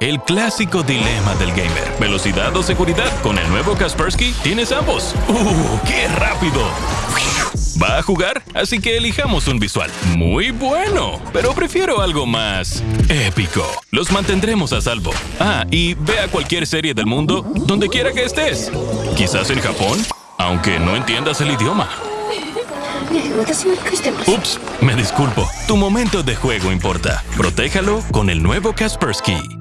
El clásico dilema del gamer. ¿Velocidad o seguridad? Con el nuevo Kaspersky tienes ambos. ¡Uh, qué rápido! ¿Va a jugar? Así que elijamos un visual. Muy bueno, pero prefiero algo más épico. Los mantendremos a salvo. Ah, y ve a cualquier serie del mundo, donde quiera que estés. Quizás en Japón, aunque no entiendas el idioma. Ups, me disculpo. Tu momento de juego importa. Protéjalo con el nuevo Kaspersky.